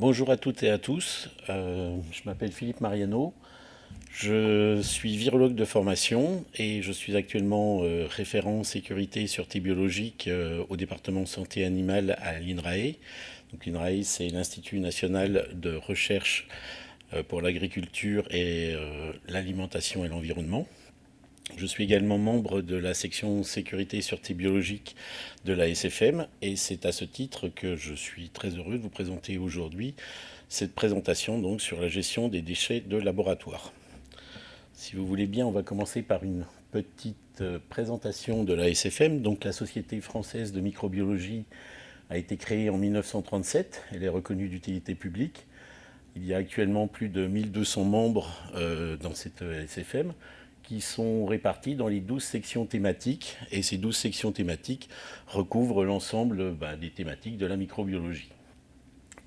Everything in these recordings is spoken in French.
Bonjour à toutes et à tous, euh, je m'appelle Philippe Mariano, je suis virologue de formation et je suis actuellement euh, référent sécurité et sûreté biologique euh, au département santé animale à l'INRAE. L'INRAE c'est l'Institut national de recherche pour l'agriculture et l'alimentation et l'environnement. Je suis également membre de la section sécurité et sûreté biologique de la SFM et c'est à ce titre que je suis très heureux de vous présenter aujourd'hui cette présentation donc sur la gestion des déchets de laboratoire. Si vous voulez bien, on va commencer par une petite euh, présentation de la SFM. Donc la Société française de microbiologie a été créée en 1937, elle est reconnue d'utilité publique. Il y a actuellement plus de 1200 membres euh, dans cette SFM qui sont répartis dans les 12 sections thématiques. Et ces 12 sections thématiques recouvrent l'ensemble bah, des thématiques de la microbiologie.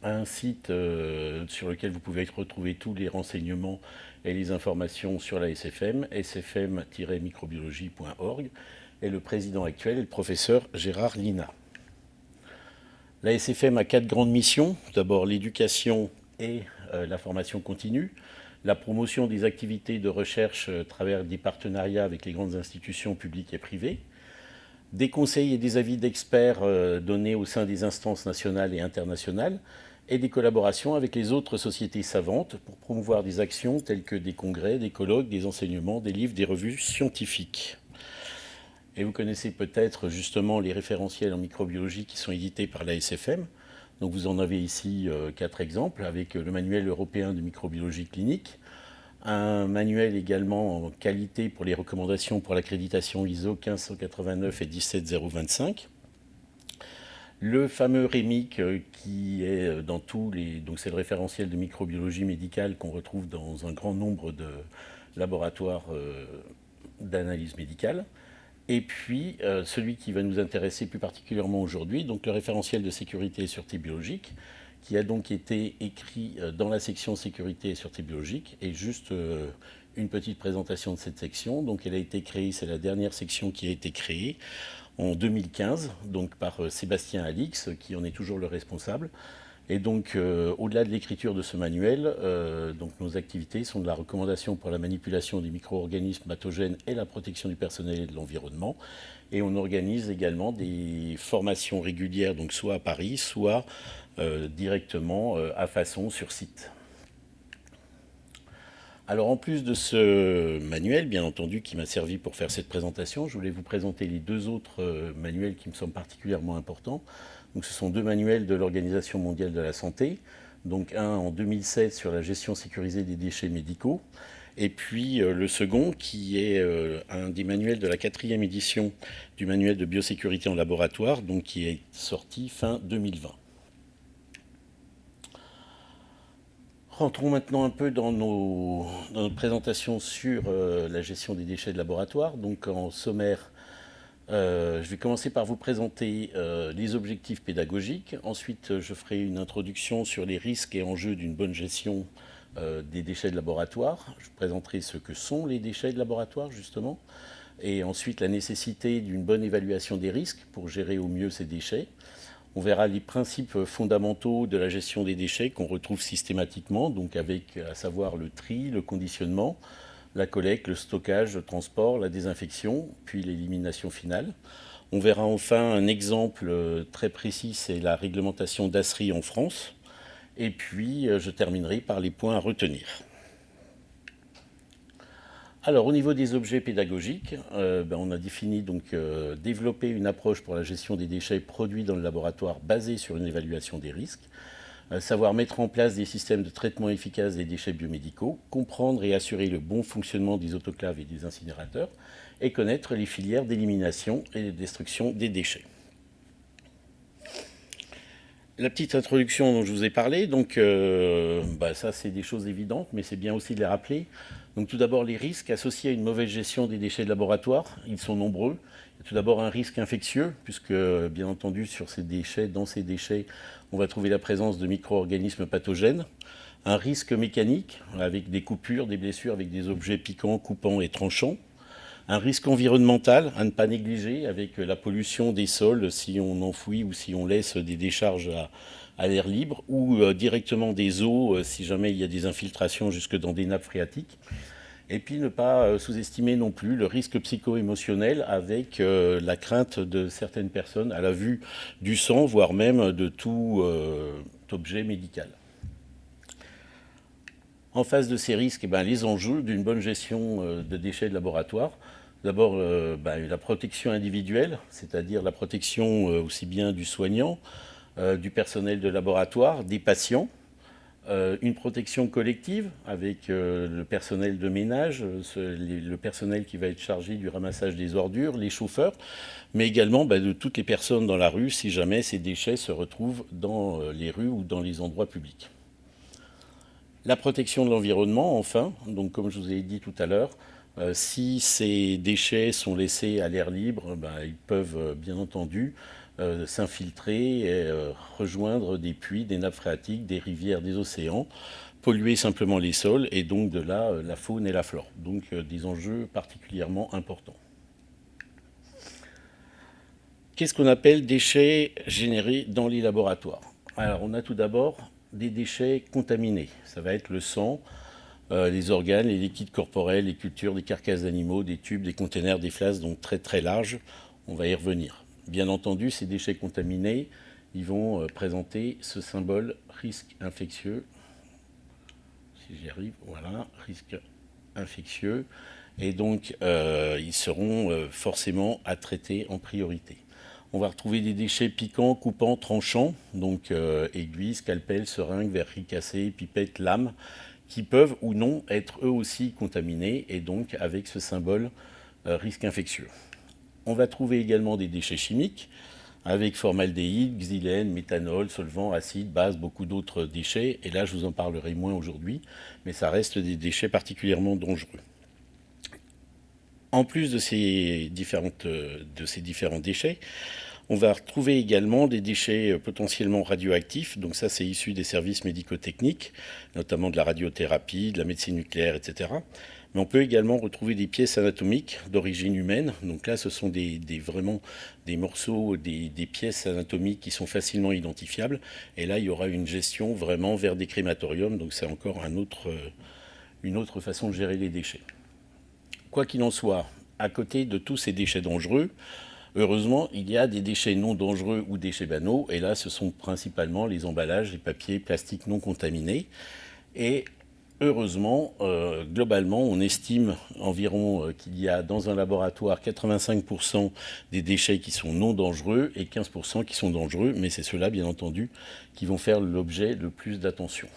Un site euh, sur lequel vous pouvez retrouver tous les renseignements et les informations sur la SFM, sfm-microbiologie.org, et le président actuel est le professeur Gérard Lina. La SFM a quatre grandes missions. D'abord l'éducation et euh, la formation continue la promotion des activités de recherche à travers des partenariats avec les grandes institutions publiques et privées, des conseils et des avis d'experts euh, donnés au sein des instances nationales et internationales, et des collaborations avec les autres sociétés savantes pour promouvoir des actions telles que des congrès, des colloques, des enseignements, des livres, des revues scientifiques. Et vous connaissez peut-être justement les référentiels en microbiologie qui sont édités par la SFM, donc vous en avez ici euh, quatre exemples avec le manuel européen de microbiologie clinique, un manuel également en qualité pour les recommandations pour l'accréditation ISO 1589 et 17025, le fameux REMIC euh, qui est euh, dans tous les... donc c'est le référentiel de microbiologie médicale qu'on retrouve dans un grand nombre de laboratoires d'analyse médicale. Et puis, euh, celui qui va nous intéresser plus particulièrement aujourd'hui, donc le référentiel de sécurité et sûreté biologique, qui a donc été écrit euh, dans la section sécurité et sûreté biologique. Et juste euh, une petite présentation de cette section. Donc, elle a été créée, c'est la dernière section qui a été créée en 2015, donc par Sébastien Alix, qui en est toujours le responsable. Et donc, euh, au-delà de l'écriture de ce manuel, euh, donc nos activités sont de la recommandation pour la manipulation des micro-organismes pathogènes et la protection du personnel et de l'environnement. Et on organise également des formations régulières, donc soit à Paris, soit euh, directement à façon sur site. Alors en plus de ce manuel, bien entendu, qui m'a servi pour faire cette présentation, je voulais vous présenter les deux autres manuels qui me semblent particulièrement importants. Ce sont deux manuels de l'Organisation mondiale de la santé. Donc un en 2007 sur la gestion sécurisée des déchets médicaux, et puis euh, le second qui est euh, un des manuels de la quatrième édition du manuel de biosécurité en laboratoire, donc qui est sorti fin 2020. Rentrons maintenant un peu dans nos, présentations sur euh, la gestion des déchets de laboratoire. Donc en sommaire, euh, je vais commencer par vous présenter euh, les objectifs pédagogiques. Ensuite, je ferai une introduction sur les risques et enjeux d'une bonne gestion euh, des déchets de laboratoire. Je présenterai ce que sont les déchets de laboratoire, justement. Et ensuite, la nécessité d'une bonne évaluation des risques pour gérer au mieux ces déchets. On verra les principes fondamentaux de la gestion des déchets qu'on retrouve systématiquement, donc avec à savoir le tri, le conditionnement, la collecte, le stockage, le transport, la désinfection, puis l'élimination finale. On verra enfin un exemple euh, très précis, c'est la réglementation d'ASRI en France. Et puis, euh, je terminerai par les points à retenir. Alors, au niveau des objets pédagogiques, euh, ben, on a défini donc développer une approche pour la gestion des déchets produits dans le laboratoire basée sur une évaluation des risques savoir mettre en place des systèmes de traitement efficaces des déchets biomédicaux, comprendre et assurer le bon fonctionnement des autoclaves et des incinérateurs, et connaître les filières d'élimination et de destruction des déchets. La petite introduction dont je vous ai parlé, euh, bah, ça c'est des choses évidentes, mais c'est bien aussi de les rappeler. Donc tout d'abord les risques associés à une mauvaise gestion des déchets de laboratoire, ils sont nombreux. Tout d'abord un risque infectieux, puisque bien entendu sur ces déchets, dans ces déchets, on va trouver la présence de micro-organismes pathogènes. Un risque mécanique, avec des coupures, des blessures, avec des objets piquants, coupants et tranchants. Un risque environnemental à ne pas négliger, avec la pollution des sols si on enfouit ou si on laisse des décharges à l'air libre ou directement des eaux si jamais il y a des infiltrations jusque dans des nappes phréatiques. Et puis ne pas sous-estimer non plus le risque psycho-émotionnel avec la crainte de certaines personnes à la vue du sang, voire même de tout objet médical. En face de ces risques, eh ben, les enjeux d'une bonne gestion euh, de déchets de laboratoire. D'abord, euh, ben, la protection individuelle, c'est-à-dire la protection euh, aussi bien du soignant, du personnel de laboratoire, des patients. Une protection collective avec le personnel de ménage, le personnel qui va être chargé du ramassage des ordures, les chauffeurs, mais également ben, de toutes les personnes dans la rue si jamais ces déchets se retrouvent dans les rues ou dans les endroits publics. La protection de l'environnement, enfin, donc comme je vous ai dit tout à l'heure, euh, si ces déchets sont laissés à l'air libre, ben, ils peuvent euh, bien entendu euh, s'infiltrer et rejoindre des puits, des nappes phréatiques, des rivières, des océans, polluer simplement les sols et donc de là la faune et la flore. Donc des enjeux particulièrement importants. Qu'est-ce qu'on appelle déchets générés dans les laboratoires? Alors on a tout d'abord des déchets contaminés. Ça va être le sang, euh, les organes, les liquides corporels, les cultures, des carcasses d'animaux, des tubes, des containers, des flasques, donc très très larges. On va y revenir. Bien entendu, ces déchets contaminés, ils vont euh, présenter ce symbole risque infectieux. Si j'y arrive, voilà, risque infectieux. Et donc, euh, ils seront forcément à traiter en priorité. On va retrouver des déchets piquants, coupants, tranchants, donc euh, aiguilles, scalpels, seringues, verreries cassées, pipettes, lames, qui peuvent ou non être eux aussi contaminés et donc avec ce symbole euh, risque infectieux. On va trouver également des déchets chimiques avec formaldéhyde, xylène, méthanol, solvant, acide, base, beaucoup d'autres déchets. Et là, je vous en parlerai moins aujourd'hui, mais ça reste des déchets particulièrement dangereux. En plus de ces, de ces différents déchets, on va retrouver également des déchets potentiellement radioactifs. Donc ça, c'est issu des services médico-techniques, notamment de la radiothérapie, de la médecine nucléaire, etc. Mais on peut également retrouver des pièces anatomiques d'origine humaine. Donc là, ce sont des, vraiment des morceaux, des, pièces anatomiques qui sont facilement identifiables. Et là, il y aura une gestion vraiment vers des crématoriums. Donc c'est encore autre, une autre façon de gérer les déchets. Quoi qu'il en soit, à côté de tous ces déchets dangereux, heureusement, il y a des déchets non dangereux ou déchets banaux, et là, ce sont principalement les emballages, les papiers, plastiques non contaminés. Et heureusement, euh, globalement, on estime environ euh, qu'il y a dans un laboratoire 85% des déchets qui sont non dangereux et 15% qui sont dangereux, mais c'est ceux-là, bien entendu, qui vont faire l'objet le plus d'attention.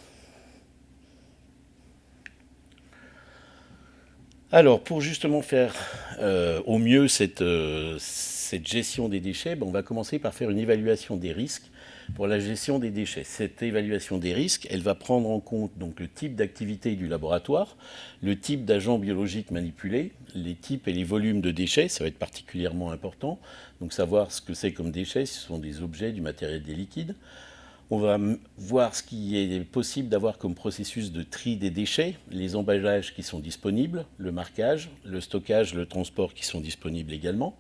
Alors, pour justement faire euh, au mieux euh, cette, gestion des déchets, ben, on va commencer par faire une évaluation des risques pour la gestion des déchets. Cette évaluation des risques, elle va prendre en compte le type d'activité du laboratoire, le type d'agents biologiques manipulés, les types et les volumes de déchets, ça va être particulièrement important. Donc savoir ce que c'est comme déchets, ce sont des objets, du matériel, des liquides. On va voir ce qui est possible d'avoir comme processus de tri des déchets, les emballages qui sont disponibles, le marquage, le stockage, le transport qui sont disponibles également,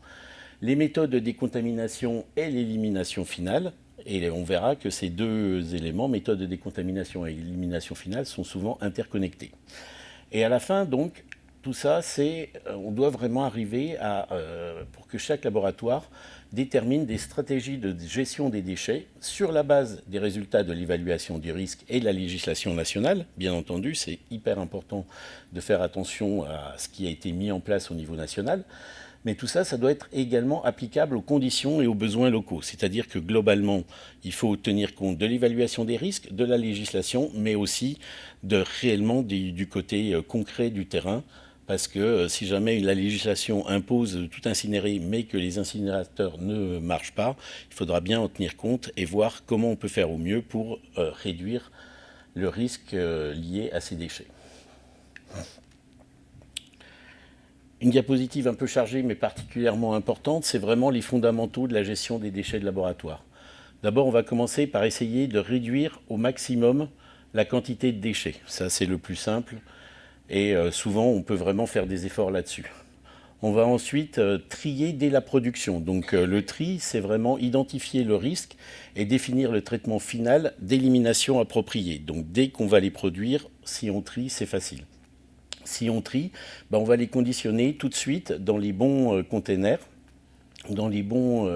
les méthodes de décontamination et l'élimination finale. Et on verra que ces deux éléments, méthode de décontamination et élimination finale, sont souvent interconnectés. Et à la fin, donc, tout ça, c'est, euh, on doit vraiment arriver à, euh, pour que chaque laboratoire détermine des stratégies de gestion des déchets sur la base des résultats de l'évaluation du risque et de la législation nationale. Bien entendu, c'est hyper important de faire attention à ce qui a été mis en place au niveau national. Mais tout ça, ça doit être également applicable aux conditions et aux besoins locaux. C'est-à-dire que globalement, il faut tenir compte de l'évaluation des risques, de la législation, mais aussi de réellement du côté euh, concret du terrain parce que euh, si jamais la législation impose tout incinérer, mais que les incinérateurs ne marchent pas, il faudra bien en tenir compte et voir comment on peut faire au mieux pour euh, réduire le risque lié à ces déchets. Une diapositive un peu chargée, mais particulièrement importante, c'est vraiment les fondamentaux de la gestion des déchets de laboratoire. D'abord, on va commencer par essayer de réduire au maximum la quantité de déchets. Ça, c'est le plus simple et euh, souvent on peut vraiment faire des efforts là-dessus. On va ensuite euh, trier dès la production. Donc euh, le tri, c'est vraiment identifier le risque et définir le traitement final d'élimination approprié. Donc dès qu'on va les produire, si on trie, c'est facile. Si on trie, ben, on va les conditionner tout de suite dans les bons containers dans les bons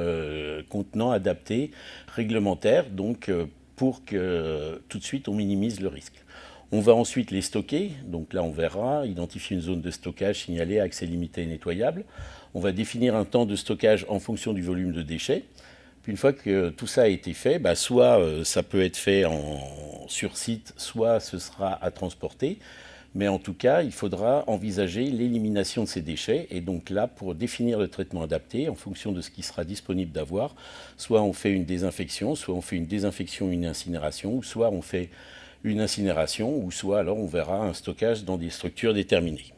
contenants adaptés, réglementaires, donc pour que tout de suite on minimise le risque. On va ensuite les stocker, donc là on verra, identifier une zone de stockage signalée, accès limité et nettoyable. On va définir un temps de stockage en fonction du volume de déchets. Puis une fois que tout ça a été fait, bah, soit euh, ça peut être fait sur site, soit ce sera à transporter. Mais en tout cas, il faudra envisager l'élimination de ces déchets. Et donc là, pour définir le traitement adapté, en fonction de ce qui sera disponible d'avoir, soit on fait une désinfection, soit on fait une désinfection, une incinération, ou soit on fait une incinération, ou soit alors on verra un stockage dans des structures déterminées.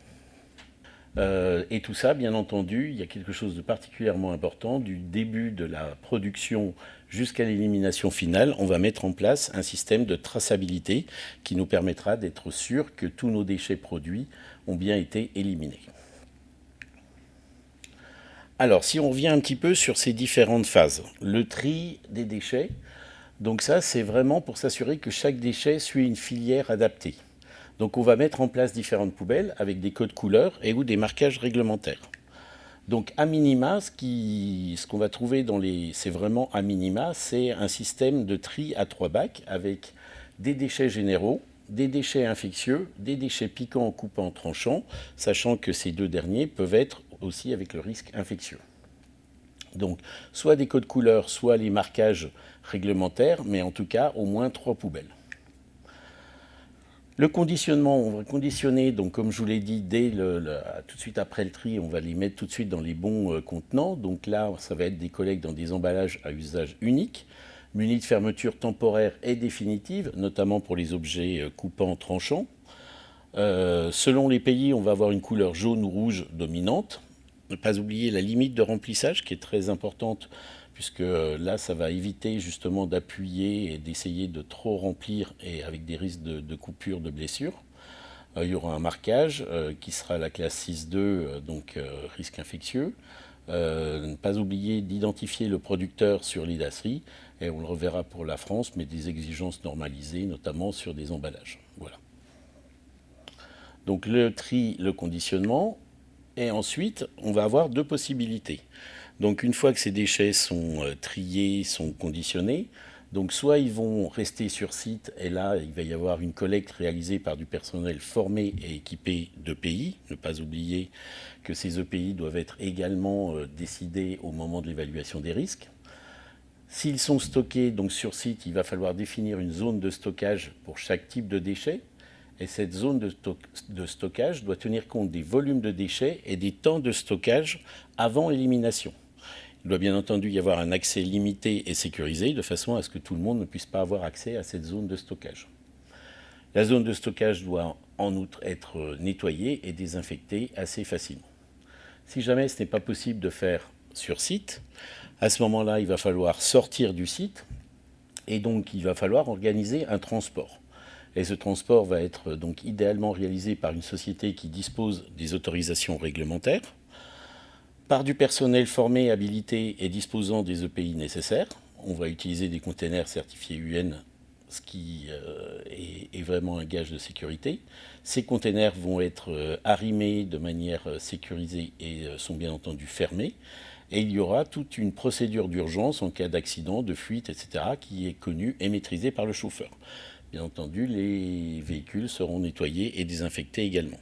Euh, et tout ça, bien entendu, il y a quelque chose de particulièrement important. Du début de la production jusqu'à l'élimination finale, on va mettre en place un système de traçabilité qui nous permettra d'être sûr que tous nos déchets produits ont bien été éliminés. Alors, si on revient un petit peu sur ces différentes phases, le tri des déchets, donc ça, c'est vraiment pour s'assurer que chaque déchet suit une filière adaptée. Donc on va mettre en place différentes poubelles avec des codes couleurs et ou des marquages réglementaires. Donc à minima, ce qu'on va trouver dans les... C'est vraiment à minima, c'est un système de tri à trois bacs avec des déchets généraux, des déchets infectieux, des déchets piquants, coupants, tranchants, sachant que ces deux derniers peuvent être aussi avec le risque infectieux. Donc, soit des codes couleurs, soit les marquages réglementaires, mais en tout cas, au moins trois poubelles. Le conditionnement, on va conditionner, donc comme je vous l'ai dit, dès tout de suite après le tri, on va les mettre tout de suite dans les bons euh, contenants. Donc là, ça va être des collectes dans des emballages à usage unique, munis de fermeture temporaire et définitive, notamment pour les objets euh, coupants, tranchants. Euh, selon les pays, on va avoir une couleur jaune ou rouge dominante. Ne pas oublier la limite de remplissage qui est très importante puisque euh, là, ça va éviter justement d'appuyer et d'essayer de trop remplir et avec des risques de, coupure, de blessure. Euh, il y aura un marquage euh, qui sera la classe 6.2, donc risque infectieux. ne pas oublier d'identifier le producteur sur l'IDASRI, et on le reverra pour la France, mais des exigences normalisées, notamment sur des emballages. Voilà. Donc le tri, le conditionnement, et ensuite, on va avoir deux possibilités. Donc une fois que ces déchets sont euh, triés, sont conditionnés, soit ils vont rester sur site et là il va y avoir une collecte réalisée par du personnel formé et équipé d'EPI. Ne pas oublier que ces EPI doivent être également euh, décidés au moment de l'évaluation des risques. S'ils sont stockés donc sur site, il va falloir définir une zone de stockage pour chaque type de déchets. Et cette zone de, stockage doit tenir compte des volumes de déchets et des temps de stockage avant élimination. Il doit bien entendu y avoir un accès limité et sécurisé, de façon à ce que tout le monde ne puisse pas avoir accès à cette zone de stockage. La zone de stockage doit en outre être nettoyée et désinfectée assez facilement. Si jamais ce n'est pas possible de faire sur site, à ce moment-là, il va falloir sortir du site et donc il va falloir organiser un transport. Et ce transport va être donc idéalement réalisé par une société qui dispose des autorisations réglementaires, par du personnel formé, habilité et disposant des EPI nécessaires. On va utiliser des containers certifiés UN, ce qui euh, est, vraiment un gage de sécurité. Ces containers vont être euh, arrimés de manière euh, sécurisée et sont bien entendu fermés. Et il y aura toute une procédure d'urgence en cas d'accident, de fuite, etc., qui est connue et maîtrisée par le chauffeur. Bien entendu, les véhicules seront nettoyés et désinfectés également.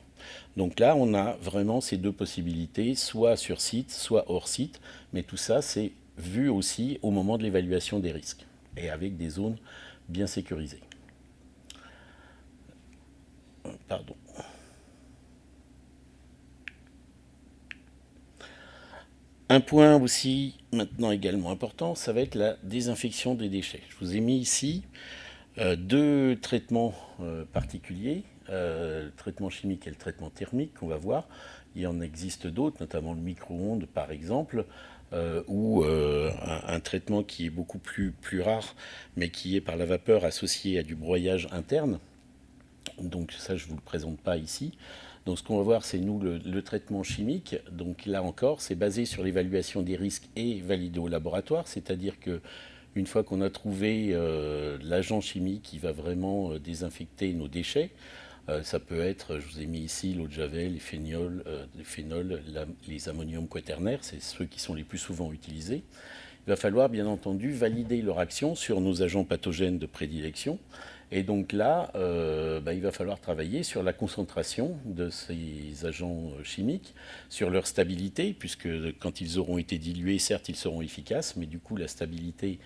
Donc là, on a vraiment ces deux possibilités, soit sur site, soit hors site, mais tout ça, c'est vu aussi au moment de l'évaluation des risques et avec des zones bien sécurisées. Pardon. Un point aussi maintenant également important, ça va être la désinfection des déchets. Je vous ai mis ici deux traitements euh, particuliers, euh, le traitement chimique et le traitement thermique qu'on va voir. Il en existe d'autres, notamment le micro-ondes par exemple, ou un, traitement qui est beaucoup plus, rare, mais qui est par la vapeur associé à du broyage interne. Donc ça, je ne vous le présente pas ici. Donc ce qu'on va voir, c'est nous le, traitement chimique. Donc là encore, c'est basé sur l'évaluation des risques et validé au laboratoire, c'est-à-dire que une fois qu'on a trouvé euh, l'agent chimique qui va vraiment euh, désinfecter nos déchets, euh, ça peut être, je vous ai mis ici l'eau de javel, les phénols, les, phénols, les ammoniums quaternaires, c'est ceux qui sont les plus souvent utilisés. Il va falloir bien entendu valider leur action sur nos agents pathogènes de prédilection et donc là, euh, bah, il va falloir travailler sur la concentration de ces agents euh, chimiques, sur leur stabilité, puisque quand ils auront été dilués, certes, ils seront efficaces, mais du coup, la stabilité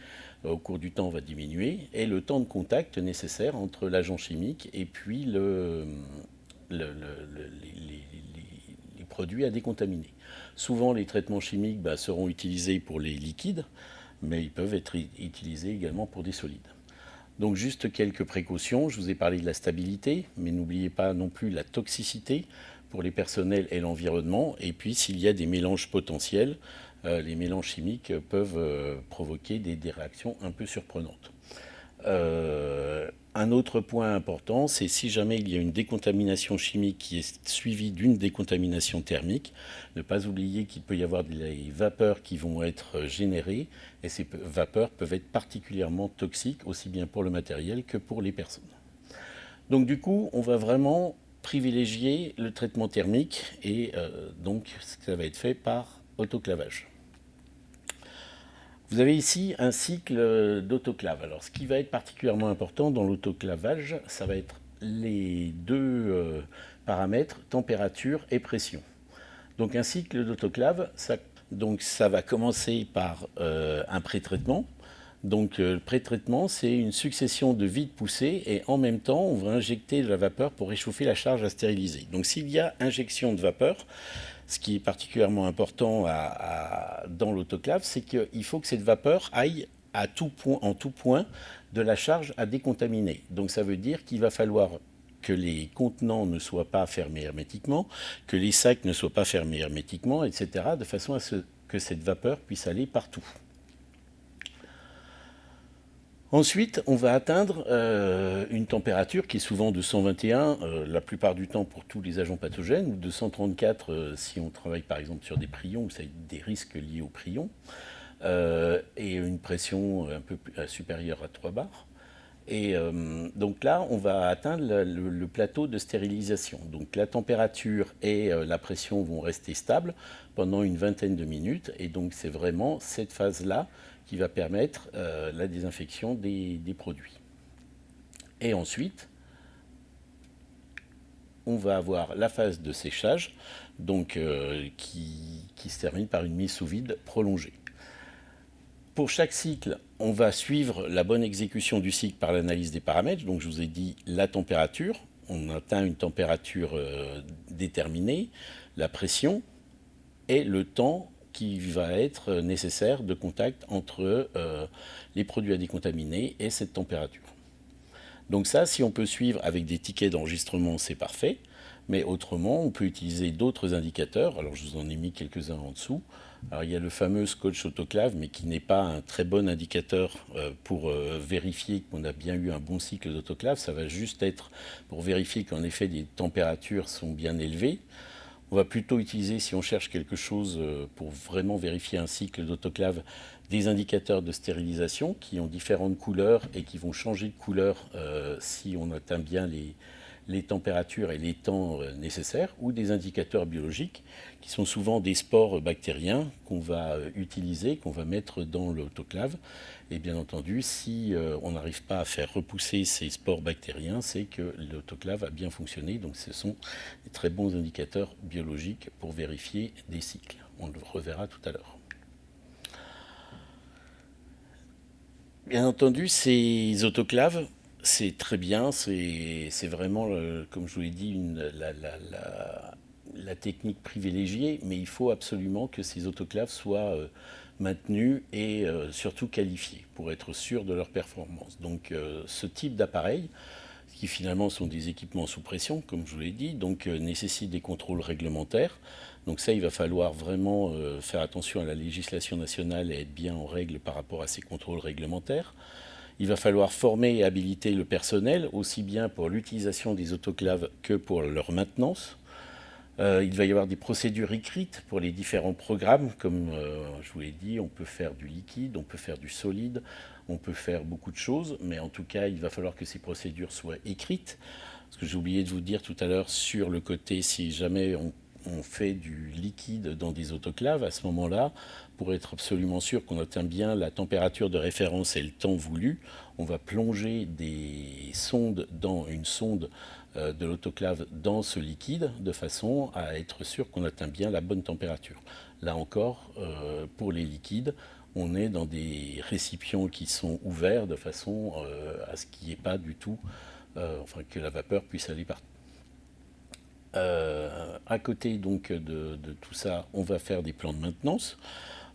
euh, au cours du temps va diminuer, et le temps de contact nécessaire entre l'agent chimique et puis le, les, produits à décontaminer. Souvent, les traitements chimiques bah, seront utilisés pour les liquides, mais ils peuvent être utilisés également pour des solides. Donc juste quelques précautions, je vous ai parlé de la stabilité, mais n'oubliez pas non plus la toxicité pour les personnels et l'environnement. Et puis s'il y a des mélanges potentiels, euh, les mélanges chimiques peuvent euh, provoquer des, réactions un peu surprenantes. Euh, un autre point important, c'est si jamais il y a une décontamination chimique qui est suivie d'une décontamination thermique, ne pas oublier qu'il peut y avoir des vapeurs qui vont être générées et ces vapeurs peuvent être particulièrement toxiques aussi bien pour le matériel que pour les personnes. Donc du coup, on va vraiment privilégier le traitement thermique et euh, donc ça va être fait par autoclavage. Vous avez ici un cycle d'autoclave. Alors ce qui va être particulièrement important dans l'autoclavage, ça va être les deux euh, paramètres, température et pression. Donc un cycle d'autoclave, ça, ça va commencer par euh, un pré-traitement. Donc euh, le pré-traitement, c'est une succession de vides poussés et en même temps, on va injecter de la vapeur pour réchauffer la charge à stériliser. Donc s'il y a injection de vapeur, ce qui est particulièrement important dans l'autoclave, c'est qu'il faut que cette vapeur aille en tout point de la charge à décontaminer. Donc ça veut dire qu'il va falloir que les contenants ne soient pas fermés hermétiquement, que les sacs ne soient pas fermés hermétiquement, etc., de façon à ce que cette vapeur puisse aller partout. Ensuite, on va atteindre euh, une température qui est souvent de 121, euh, la plupart du temps pour tous les agents pathogènes, ou de 134 euh, si on travaille par exemple sur des prions, a des risques liés aux prions, et une pression un peu supérieure à 3 bars. Et donc là, on va atteindre le, le, plateau de stérilisation. Donc la température et la pression vont rester stables pendant une vingtaine de minutes, et donc c'est vraiment cette phase-là qui va permettre euh, la désinfection des, produits. Et ensuite, on va avoir la phase de séchage donc, euh, qui, se termine par une mise sous vide prolongée. Pour chaque cycle, on va suivre la bonne exécution du cycle par l'analyse des paramètres. Donc je vous ai dit la température, on atteint une température euh, déterminée, la pression et le temps qui va être nécessaire de contact entre euh, les produits à décontaminer et cette température. Donc ça, si on peut suivre avec des tickets d'enregistrement, c'est parfait. Mais autrement, on peut utiliser d'autres indicateurs. Alors, je vous en ai mis quelques-uns en dessous. Alors, il y a le fameux scotch autoclave, mais qui n'est pas un très bon indicateur euh, pour euh, vérifier qu'on a bien eu un bon cycle d'autoclave. Ça va juste être pour vérifier qu'en effet, les températures sont bien élevées. On va plutôt utiliser, si on cherche quelque chose euh, pour vraiment vérifier un cycle d'autoclave, des indicateurs de stérilisation qui ont différentes couleurs et qui vont changer de couleur euh, si on atteint bien les, les températures et les temps euh, nécessaires, ou des indicateurs biologiques, qui sont souvent des spores bactériens qu'on va euh, utiliser, qu'on va mettre dans l'autoclave. Et bien entendu, si euh, on n'arrive pas à faire repousser ces spores bactériens, c'est que l'autoclave a bien fonctionné. Donc ce sont des très bons indicateurs biologiques pour vérifier des cycles. On le reverra tout à l'heure. Bien entendu, ces autoclaves c'est très bien, c'est vraiment, euh, comme je vous l'ai dit, la, technique privilégiée, mais il faut absolument que ces autoclaves soient euh, maintenus et euh, surtout qualifiés pour être sûr de leur performance. Donc ce type d'appareil, qui finalement sont des équipements sous pression, comme je vous l'ai dit, donc nécessite des contrôles réglementaires. Donc ça, il va falloir vraiment faire attention à la législation nationale et être bien en règle par rapport à ces contrôles réglementaires. Il va falloir former et habiliter le personnel, aussi bien pour l'utilisation des autoclaves que pour leur maintenance. Euh, il va y avoir des procédures écrites pour les différents programmes. Comme euh, je vous l'ai dit, on peut faire du liquide, on peut faire du solide, on peut faire beaucoup de choses, mais en tout cas, il va falloir que ces procédures soient écrites. Parce que j'ai oublié de vous dire tout à l'heure sur le côté, si jamais on, fait du liquide dans des autoclaves, à ce moment-là, pour être absolument sûr qu'on atteint bien la température de référence et le temps voulu, on va plonger des sondes dans une sonde euh, de l'autoclave dans ce liquide de façon à être sûr qu'on atteint bien la bonne température. Là encore, euh, pour les liquides, on est dans des récipients qui sont ouverts de façon euh, à ce qu'il n'y ait pas du tout, enfin que la vapeur puisse aller partout. À côté donc de, tout ça, on va faire des plans de maintenance.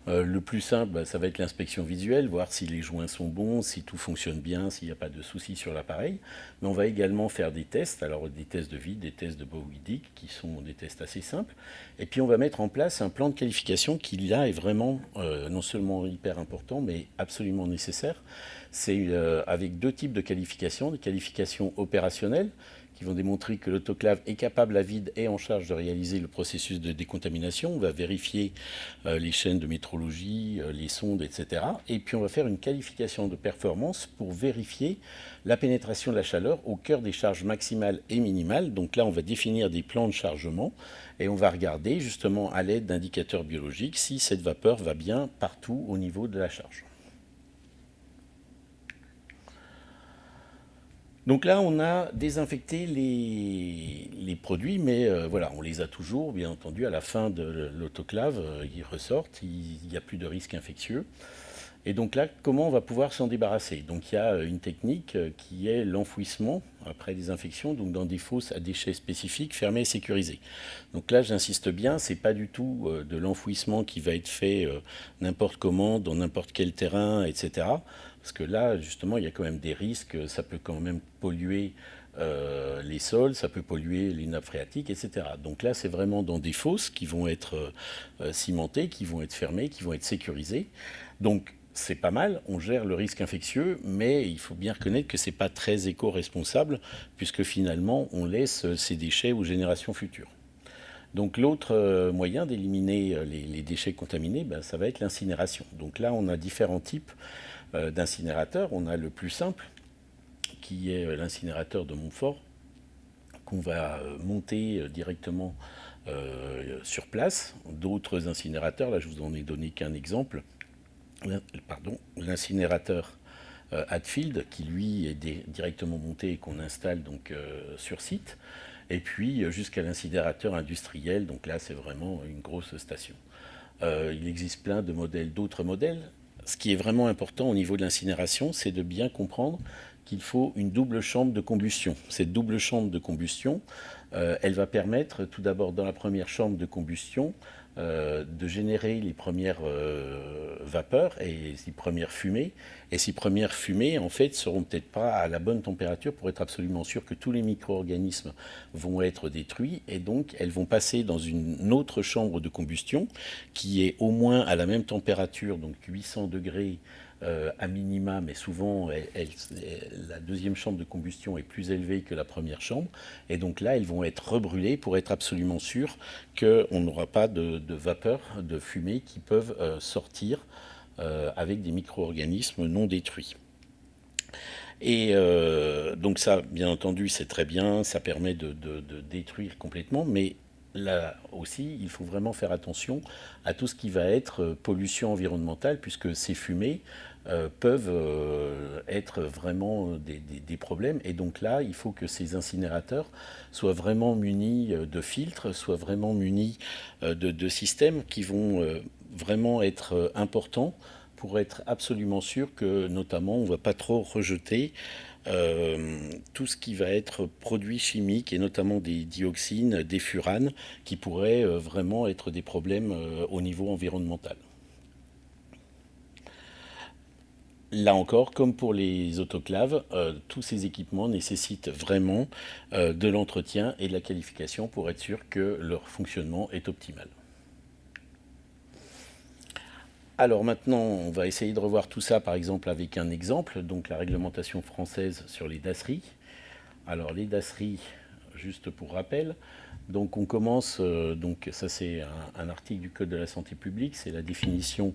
Euh, le plus simple, bah, ça va être l'inspection visuelle, voir si les joints sont bons, si tout fonctionne bien, s'il n'y a pas de soucis sur l'appareil. Mais on va également faire des tests, alors des tests de vide, des tests de Bowie-Dick, qui sont des tests assez simples. Et puis on va mettre en place un plan de qualification qui là est vraiment euh, non seulement hyper important, mais absolument nécessaire. C'est euh, avec deux types de qualifications, des qualifications opérationnelles, qui vont démontrer que l'autoclave est capable à vide et en charge de réaliser le processus de décontamination. On va vérifier euh, les chaînes de métrologie, euh, les sondes, etc. Et puis on va faire une qualification de performance pour vérifier la pénétration de la chaleur au cœur des charges maximales et minimales. Donc là, on va définir des plans de chargement et on va regarder justement à l'aide d'indicateurs biologiques si cette vapeur va bien partout au niveau de la charge. Donc là, on a désinfecté les, produits, mais euh, on les a toujours, bien entendu, à la fin de l'autoclave, euh, ils ressortent, il n'y a plus de risque infectieux. Et donc là, comment on va pouvoir s'en débarrasser? Donc il y a euh, une technique qui est l'enfouissement après désinfection, donc dans des fosses à déchets spécifiques, fermées et sécurisées. Donc là, j'insiste bien, c'est pas du tout de l'enfouissement qui va être fait n'importe comment, dans n'importe quel terrain, etc. Parce que là, justement, il y a quand même des risques. Ça peut quand même polluer euh, les sols, ça peut polluer les nappes phréatiques, etc. Donc là, c'est vraiment dans des fosses qui vont être euh, cimentées, qui vont être fermées, qui vont être sécurisées. Donc c'est pas mal, on gère le risque infectieux, mais il faut bien reconnaître que ce n'est pas très éco-responsable, puisque finalement, on laisse ces déchets aux générations futures. Donc l'autre euh, moyen d'éliminer les, déchets contaminés, ben, ça va être l'incinération. Donc là, on a différents types. Euh, d'incinérateurs. On a le plus simple, qui est euh, l'incinérateur de Montfort, qu'on va euh, monter directement sur place. D'autres incinérateurs, là je vous en ai donné qu'un exemple, pardon, l'incinérateur Hadfield, qui lui est directement monté et qu'on installe donc sur site, et puis jusqu'à l'incinérateur industriel, donc là c'est vraiment une grosse station. il existe plein de modèles, d'autres modèles ce qui est vraiment important au niveau de l'incinération, c'est de bien comprendre qu'il faut une double chambre de combustion. Cette double chambre de combustion, euh, elle va permettre tout d'abord dans la première chambre de combustion euh, de générer les premières euh, vapeurs et les premières fumées. Et ces premières fumées, en fait, seront peut-être pas à la bonne température pour être absolument sûr que tous les micro-organismes vont être détruits. Et donc, elles vont passer dans une autre chambre de combustion qui est au moins à la même température, donc 800 degrés euh, à minima, mais souvent la deuxième chambre de combustion est plus élevée que la première chambre. Et donc là, elles vont être rebrûlées pour être absolument sûr qu'on n'aura pas de, vapeur, de fumée qui peuvent euh, sortir euh, avec des micro-organismes non détruits. Et donc ça, bien entendu, c'est très bien, ça permet de, de, détruire complètement, mais là aussi, il faut vraiment faire attention à tout ce qui va être pollution environnementale, puisque ces fumées euh, peuvent euh, être vraiment des, problèmes. Et donc là, il faut que ces incinérateurs soient vraiment munis euh, de filtres, soient vraiment munis de, systèmes qui vont vraiment être importants pour être absolument sûr que, notamment, on ne va pas trop rejeter tout ce qui va être produit chimique et notamment des dioxines, des furanes, qui pourraient vraiment être des problèmes au niveau environnemental. Là encore, comme pour les autoclaves, euh, tous ces équipements nécessitent vraiment euh, de l'entretien et de la qualification pour être sûr que leur fonctionnement est optimal. Alors maintenant, on va essayer de revoir tout ça par exemple avec un exemple, donc la réglementation française sur les dasseries. Alors les dasseries, juste pour rappel. Donc on commence, donc ça c'est un, article du Code de la santé publique, c'est la définition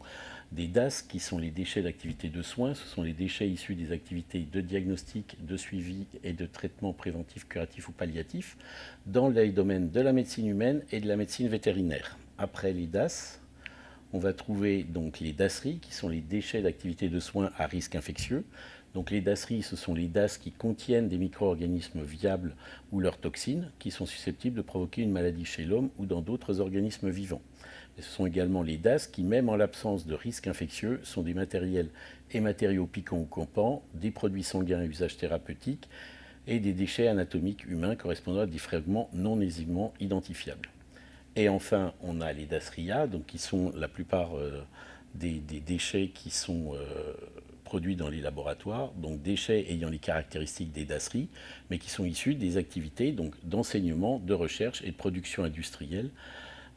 des DAS qui sont les déchets d'activité de soins. Ce sont les déchets issus des activités de diagnostic, de suivi et de traitement préventif, curatif ou palliatif dans les domaines de la médecine humaine et de la médecine vétérinaire. Après les DAS, on va trouver donc les DASRI, qui sont les déchets d'activité de soins à risque infectieux. Donc les DASRI, ce sont les DAS qui contiennent des micro-organismes viables ou leurs toxines, qui sont susceptibles de provoquer une maladie chez l'homme ou dans d'autres organismes vivants. ce sont également les DAS qui, même en l'absence de risque infectieux, sont des matériels et matériaux piquants ou campants, des produits sanguins à usage thérapeutique et des déchets anatomiques humains correspondant à des fragments non aisément identifiables. Et enfin, on a les DASRIA, donc qui sont la plupart euh, des, déchets qui sont euh, produits dans les laboratoires, donc déchets ayant les caractéristiques des DASRI, mais qui sont issus des activités d'enseignement, de recherche et de production industrielle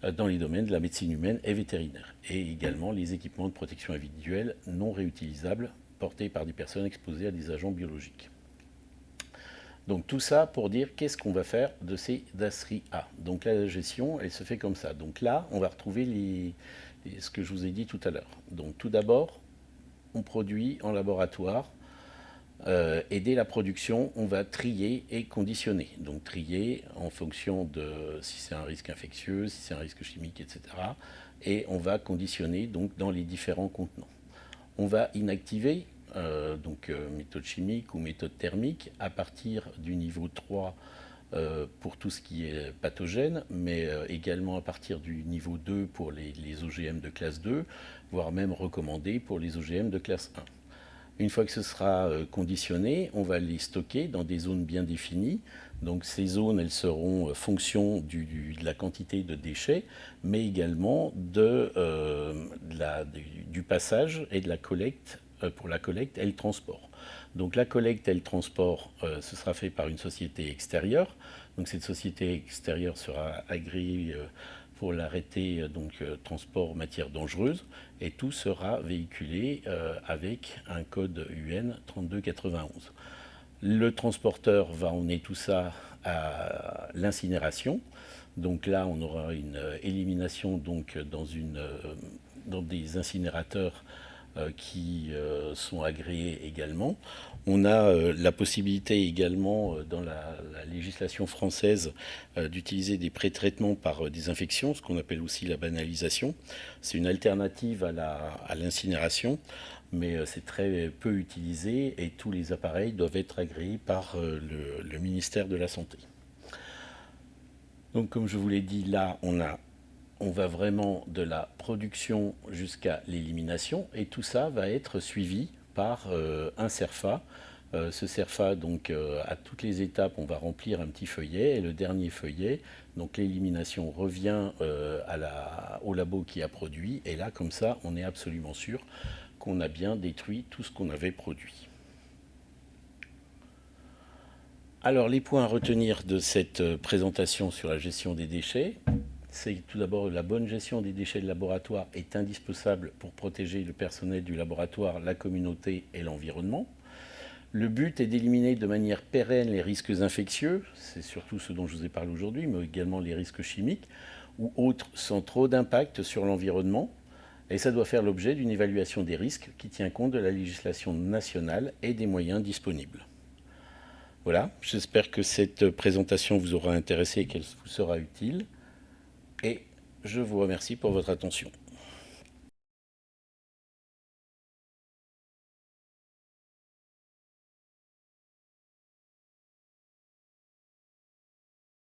euh, dans les domaines de la médecine humaine et vétérinaire, et également les équipements de protection individuelle non réutilisables portés par des personnes exposées à des agents biologiques. Donc tout ça pour dire qu'est-ce qu'on va faire de ces DASRI A. Donc la gestion, elle se fait comme ça. Donc là, on va retrouver ce que je vous ai dit tout à l'heure. Donc tout d'abord, on produit en laboratoire euh, et dès la production, on va trier et conditionner. Donc trier en fonction de si c'est un risque infectieux, si c'est un risque chimique, etc. Et on va conditionner donc dans les différents contenants. On va inactiver euh, donc euh, méthode chimique ou méthode thermique, à partir du niveau 3 euh, pour tout ce qui est pathogène, mais également à partir du niveau 2 pour les, OGM de classe 2, voire même recommandé pour les OGM de classe 1. Une fois que ce sera conditionné, on va les stocker dans des zones bien définies. Donc ces zones, elles seront fonction de la quantité de déchets, mais également de, du passage et de la collecte euh, pour la collecte et le transport. Donc la collecte et le transport, euh, ce sera fait par une société extérieure. Donc cette société extérieure sera agréée euh, pour l'arrêter donc transport matière dangereuse et tout sera véhiculé avec un code UN 3291. Le transporteur va emmener tout ça à l'incinération. Donc là, on aura une élimination donc dans, une, dans des incinérateurs euh, qui euh, sont agréés également. On a euh, la possibilité également dans la, législation française d'utiliser des pré-traitements par désinfection, ce qu'on appelle aussi la banalisation. C'est une alternative à l'incinération, mais c'est très peu utilisé et tous les appareils doivent être agréés par le ministère de la Santé. Donc comme je vous l'ai dit, là on a on va vraiment de la production jusqu'à l'élimination et tout ça va être suivi par euh, un CERFA. Euh, ce CERFA, donc euh, à toutes les étapes, on va remplir un petit feuillet et le dernier feuillet, donc l'élimination revient au labo qui a produit et là, comme ça, on est absolument sûr qu'on a bien détruit tout ce qu'on avait produit. Alors, les points à retenir de cette présentation sur la gestion des déchets, c'est tout d'abord la bonne gestion des déchets de laboratoire est indispensable pour protéger le personnel du laboratoire, la communauté et l'environnement. Le but est d'éliminer de manière pérenne les risques infectieux, c'est surtout ce dont je vous ai parlé aujourd'hui, mais également les risques chimiques ou autres sans trop d'impact sur l'environnement. Et ça doit faire l'objet d'une évaluation des risques qui tient compte de la législation nationale et des moyens disponibles. Voilà, j'espère que cette présentation vous aura intéressé et qu'elle vous sera utile et je vous remercie pour votre attention.